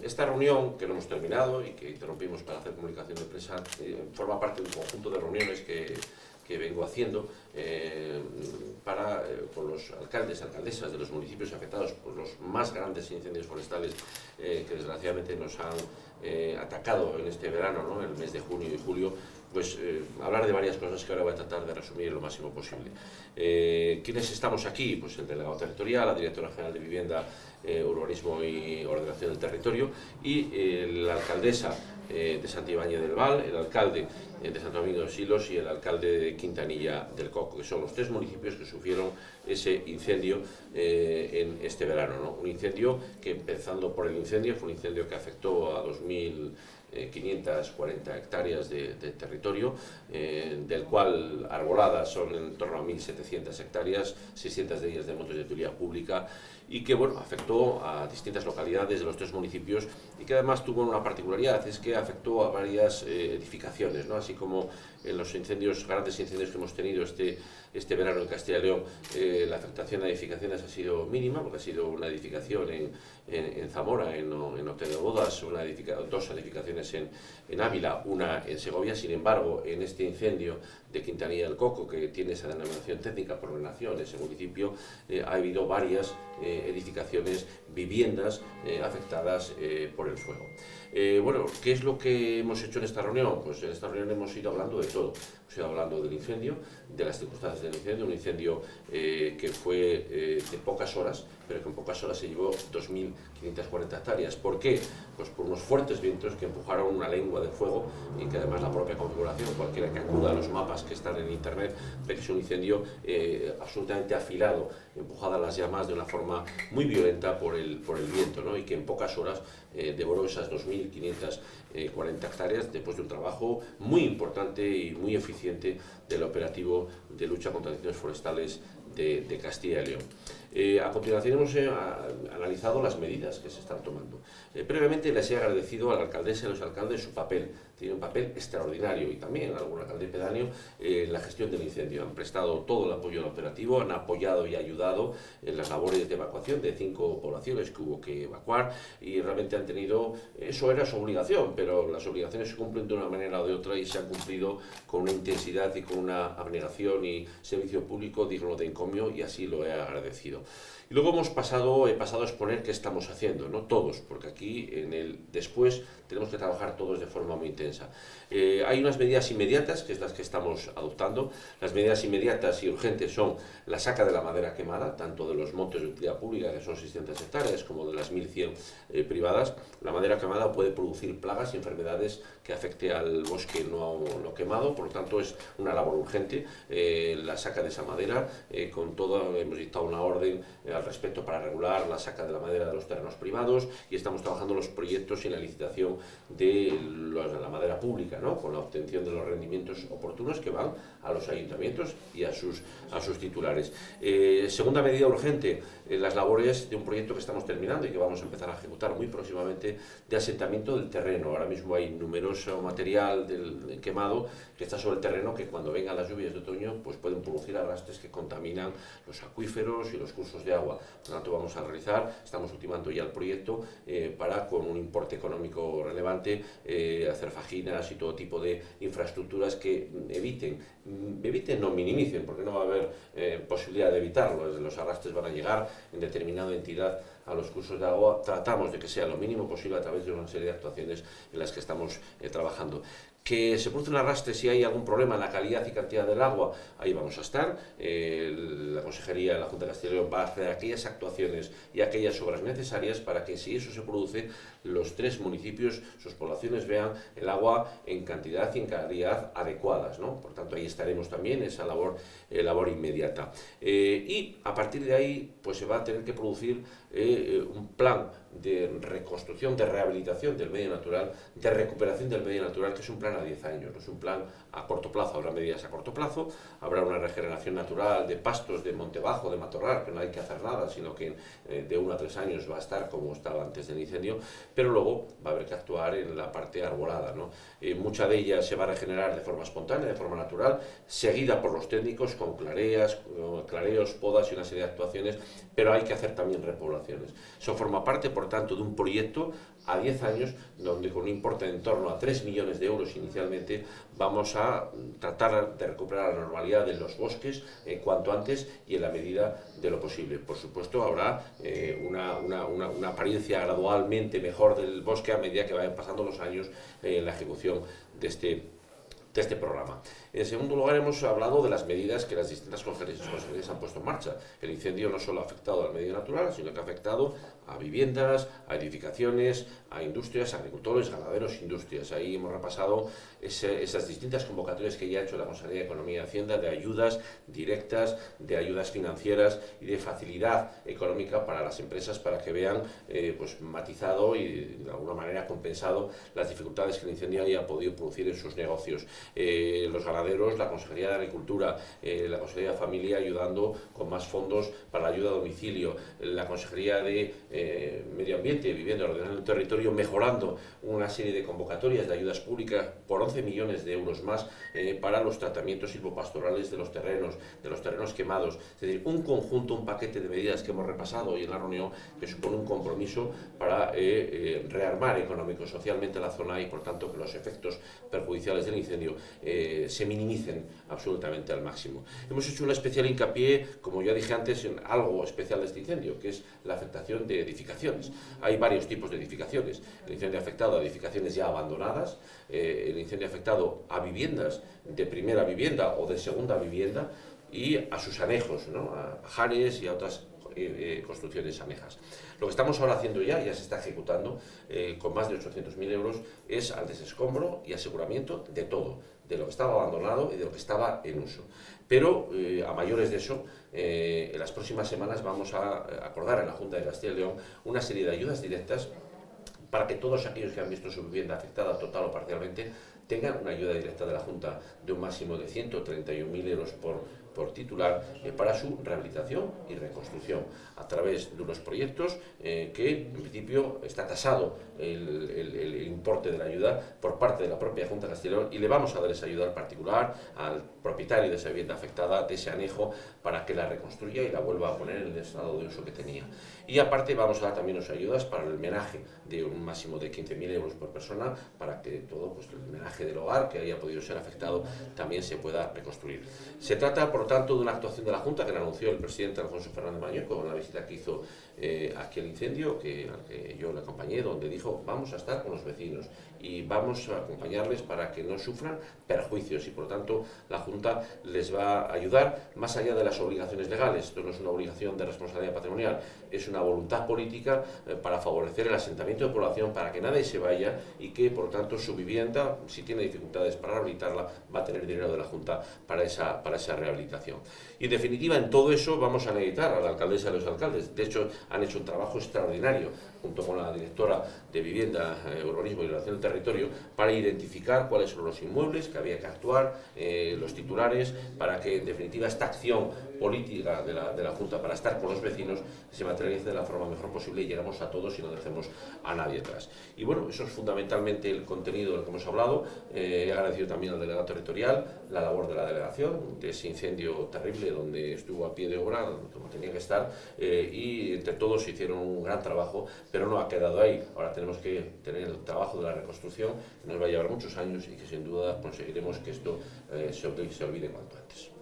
Esta reunión, que no hemos terminado y que interrumpimos para hacer comunicación de prensa, eh, forma parte de un conjunto de reuniones que, vengo haciendo eh, para, eh, con los alcaldes y alcaldesas de los municipios afectados por los más grandes incendios forestales que desgraciadamente nos han eh, atacado en este verano, ¿no? el mes de junio y julio, pues eh, hablar de varias cosas que ahora voy a tratar de resumir lo máximo posible. Eh, ¿Quiénes estamos aquí? Pues el delegado territorial, la directora general de Vivienda, eh, Urbanismo y Ordenación del Territorio y la alcaldesa eh, de Santibáñez del Val, el alcalde eh, de Santo Domingo de Silos y el alcalde de Quintanilla del Coco, que son los tres municipios que sufrieron ese incendio eh, en este verano. ¿no? Un incendio que, empezando por el incendio, fue un incendio que afectó a 2.540 hectáreas de, territorio, eh, del cual arboladas son en torno a 1.700 hectáreas, 600 de ellas de montes de utilidad pública, y que bueno, afectó a distintas localidades de los tres municipios y que además tuvo una particularidad, es que afectó a varias eh, edificaciones, ¿no? así como en los incendios, grandes incendios que hemos tenido este, este verano en Castilla y León, eh, la afectación a edificaciones ha sido mínima, porque ha sido una edificación en, en, en Zamora, en, en Hotel de Bodas, una edifica, dos edificaciones en, en Ávila, una en Segovia, sin embargo, en este incendio de Quintanilla del Coco, que tiene esa denominación técnica por ordenación, ese municipio, eh, ha habido varias eh, edificaciones, viviendas eh, afectadas por el fuego. bueno, ¿qué es lo que hemos hecho en esta reunión? Pues en esta reunión hemos ido hablando de todo. Hemos ido hablando del incendio, de las circunstancias del incendio, un incendio que fue de pocas horas, pero que en pocas horas se llevó 2.540 hectáreas. ¿Por qué? Pues por unos fuertes vientos que empujaron una lengua de fuego y que además la propia configuración, cualquiera que acuda a los mapas que están en internet, que es un incendio eh, absolutamente afilado, empujada a las llamas de una forma muy violenta por el, por el viento, y que en pocas horas eh, devoró esas 2.540 hectáreas después de un trabajo muy importante y muy eficiente del operativo de lucha contra incendios forestales de Castilla y León. Eh, a continuación hemos eh, analizado las medidas que se están tomando. Eh, previamente les he agradecido a la alcaldesa y a los alcaldes su papel. Tiene un papel extraordinario y también algún alcalde pedáneo en la gestión del incendio. Han prestado todo el apoyo al operativo, han apoyado y ayudado en las labores de evacuación de cinco poblaciones que hubo que evacuar y realmente han tenido, eso era su obligación, pero las obligaciones se cumplen de una manera o de otra y se han cumplido con una intensidad y con una abnegación y servicio público digno de encomio y así lo he agradecido. Y luego hemos pasado, he pasado a exponer qué estamos haciendo, no todos, porque aquí en el después tenemos que trabajar todos de forma muy intensa. Eh, hay unas medidas inmediatas, que es las que estamos adoptando. Las medidas inmediatas y urgentes son la saca de la madera quemada, tanto de los montes de utilidad pública, que son 600 hectáreas, como de las 1.100 eh, privadas. La madera quemada puede producir plagas y enfermedades que afecte al bosque no, no quemado, por lo tanto es una labor urgente eh, la saca de esa madera, eh, con todo, hemos dictado una orden eh, al respecto para regular la saca de la madera de los terrenos privados y estamos trabajando los proyectos y la licitación de, de la madera pública, ¿no? con la obtención de los rendimientos oportunos que van a los ayuntamientos y a sus, a sus titulares. Eh, segunda medida urgente, eh, las labores de un proyecto que estamos terminando y que vamos a empezar a ejecutar muy próximamente de asentamiento del terreno. Ahora mismo hay numeroso material del, del quemado que está sobre el terreno que cuando vengan las lluvias de otoño pues pueden producir arrastres que contaminan los acuíferos y los cursos de agua. Por lo tanto vamos a realizar, estamos ultimando ya el proyecto eh, para con un importe económico relevante eh, hacer fajinas y todo tipo de infraestructuras que eviten, eviten no minimicen porque no va a haber eh, posibilidad de evitarlo, los arrastres van a llegar en determinada entidad a los cursos de agua, tratamos de que sea lo mínimo posible a través de una serie de actuaciones en las que estamos eh, trabajando. Que se produce un arrastre si hay algún problema en la calidad y cantidad del agua, ahí vamos a estar. La Consejería la Junta de Castilla y León va a hacer aquellas actuaciones y aquellas obras necesarias para que si eso se produce, los tres municipios, sus poblaciones vean el agua en cantidad y en calidad adecuadas. ¿no? Por tanto, ahí estaremos también, esa labor, eh, labor inmediata. Eh, y a partir de ahí, pues se va a tener que producir eh, un plan de reconstrucción, de rehabilitación del medio natural, de recuperación del medio natural, que es un plan a 10 años, no es un plan a corto plazo, habrá medidas a corto plazo, habrá una regeneración natural de pastos, de monte bajo, de matorral, que no hay que hacer nada, sino que eh, de 1 a 3 años va a estar como estaba antes del incendio, pero luego va a haber que actuar en la parte arbolada. ¿no? Eh, mucha de ella se va a regenerar de forma espontánea, de forma natural, seguida por los técnicos con clareas, clareos, podas y una serie de actuaciones, pero hay que hacer también repoblaciones. Eso forma parte, por por tanto, de un proyecto a 10 años, donde con un importe en torno a 3 millones de euros inicialmente, vamos a tratar de recuperar la normalidad de los bosques en cuanto antes y en la medida de lo posible. Por supuesto, habrá eh, una, apariencia gradualmente mejor del bosque a medida que vayan pasando los años eh, en la ejecución de este de este programa. En segundo lugar, hemos hablado de las medidas que las distintas conferencias han puesto en marcha. El incendio no solo ha afectado al medio natural, sino que ha afectado a viviendas, a edificaciones, a industrias, agricultores, ganaderos, industrias. Ahí hemos repasado esas distintas convocatorias que ya ha hecho la Consejería de Economía y Hacienda de ayudas directas, de ayudas financieras y de facilidad económica para las empresas para que vean eh, pues, matizado y de alguna manera compensado las dificultades que el incendio haya podido producir en sus negocios. Eh, los la Consejería de Agricultura, eh, la Consejería de Familia ayudando con más fondos para la ayuda a domicilio, la Consejería de eh, Medio Ambiente, Vivienda, Ordenando el Territorio, mejorando una serie de convocatorias de ayudas públicas por 11 millones de euros más para los tratamientos silvopastorales de los terrenos, de los terrenos quemados. Es decir, un conjunto, un paquete de medidas que hemos repasado hoy en la reunión que supone un compromiso para rearmar económico-socialmente la zona y, por tanto, que los efectos perjudiciales del incendio eh, se minimicen absolutamente al máximo. Hemos hecho una especial hincapié, como ya dije antes, en algo especial de este incendio, que es la afectación de edificaciones. Hay varios tipos de edificaciones. El incendio afectado a edificaciones ya abandonadas, eh, el incendio afectado a viviendas de primera vivienda o de segunda vivienda y a sus anejos, a jares y a otras eh, eh, construcciones anejas. Lo que estamos ahora haciendo ya, ya se está ejecutando, con más de 800.000 euros, es al desescombro y aseguramiento de todo, de lo que estaba abandonado y de lo que estaba en uso. Pero, a mayores de eso, en las próximas semanas vamos a acordar en la Junta de Castilla y León una serie de ayudas directas para que todos aquellos que han visto su vivienda afectada total o parcialmente tengan una ayuda directa de la Junta de un máximo de 131.000 euros por por titular eh, para su rehabilitación y reconstrucción a través de unos proyectos eh, que en principio está tasado el, importe de la ayuda por parte de la propia Junta de Castellón y le vamos a dar esa ayuda al particular, al propietario de esa vivienda afectada, de ese anejo, para que la reconstruya y la vuelva a poner en el estado de uso que tenía. Y aparte vamos a dar también unas ayudas para el homenaje de un máximo de 15.000 euros por persona para que todo pues, el homenaje del hogar que haya podido ser afectado también se pueda reconstruir. Se trata, por tanto, de una actuación de la Junta que anunció el presidente Alfonso Fernández Maño con la visita que hizo eh, aquí al incendio, que, al que yo le acompañé, donde dijo vamos a estar con los vecinos y vamos a acompañarles para que no sufran perjuicios y por tanto la Junta les va a ayudar más allá de las obligaciones legales. Esto no es una obligación de responsabilidad patrimonial, es una voluntad política eh, para favorecer el asentamiento de población para que nadie se vaya y que por tanto su vivienda, si tiene dificultades para rehabilitarla, va a tener dinero de la Junta para esa, para esa rehabilitación. Y en definitiva, en todo eso vamos a necesitar a la alcaldesa y a los alcaldes. De hecho, han hecho un trabajo extraordinario junto con la directora de Vivienda, eh, Urbanismo y Relación del Territorio, para identificar cuáles son los inmuebles que había que actuar, eh, los titulares, para que en definitiva esta acción política de la, de la, Junta para estar con los vecinos se materialice de la forma mejor posible y llegamos a todos y no dejemos a nadie atrás. Y bueno, eso es fundamentalmente el contenido del que hemos hablado. Eh, he agradecido también al delegado territorial la labor de la delegación, de ese incendio terrible donde estuvo a pie de obra, como tenía que estar, y entre todos hicieron un gran trabajo pero no ha quedado ahí. Ahora tenemos que tener el trabajo de la reconstrucción, que nos va a llevar muchos años y que sin duda conseguiremos que esto eh, se olvide cuanto antes.